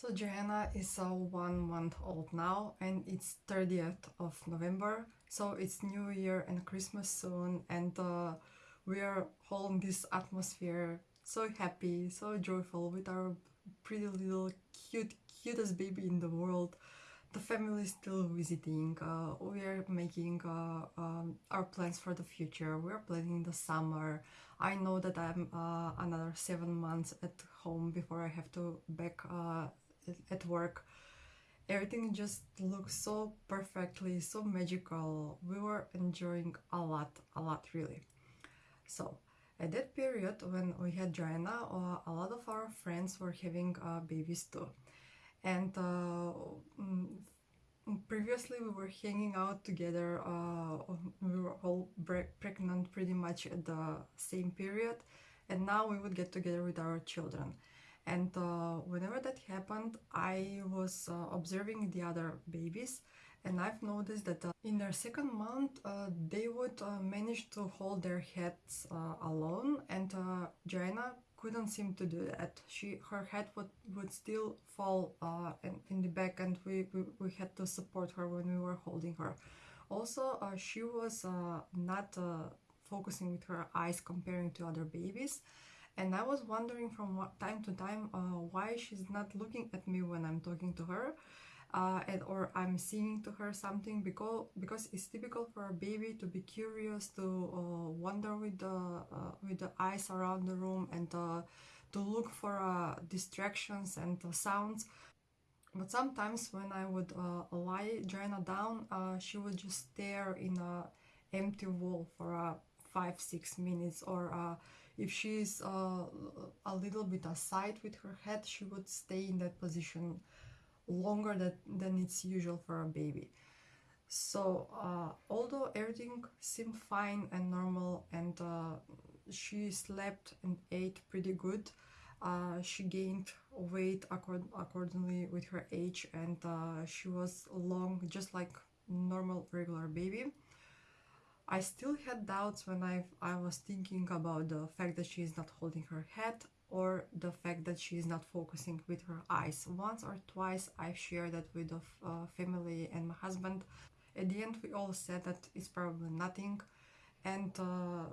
So Joanna is uh, one month old now and it's 30th of November. So it's New Year and Christmas soon and uh, we are all in this atmosphere so happy, so joyful with our pretty little cute, cutest baby in the world. The family is still visiting, uh, we are making uh, um, our plans for the future, we are planning the summer. I know that I'm uh, another seven months at home before I have to back uh, at work everything just looks so perfectly so magical. We were enjoying a lot a lot really. So at that period when we had Joanna uh, a lot of our friends were having uh, babies too. And uh, mm, previously we were hanging out together uh, we were all pregnant pretty much at the same period. And now we would get together with our children and uh, whenever that happened I was uh, observing the other babies and I've noticed that uh, in their second month uh, they would uh, manage to hold their heads uh, alone and Joanna couldn't seem to do that. She her head would, would still fall in, in, the back and we, we, we, had to support her when we were holding her. Also she was not focusing with her eyes comparing to other babies and I was wondering from time to time uh, why she's not looking at me when I'm talking to her uh, and or I'm singing to her something because because it's typical for a baby to be curious to uh, wander with the uh, with the eyes around the room and uh, to look for uh, distractions and sounds. But sometimes when I would lie Joanna down she would just stare in a empty wall for five six minutes or if she's uh, a little bit aside with her head she would stay in that position longer that, than it's usual for a baby. So uh, although everything seemed fine and normal and uh, she slept and ate pretty good uh, she gained weight accord accordingly with her age and uh, she was long just like normal regular baby I still had doubts when I, I was thinking about the fact that she is not holding her head or the fact that she is not focusing with her eyes. Once or twice I've shared that with the uh, family and my husband. At the end we all said that it's probably nothing and uh,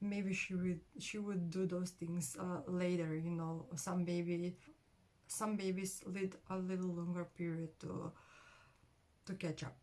maybe she would she would do those things uh, later you know some baby some babies need a little longer period to to catch up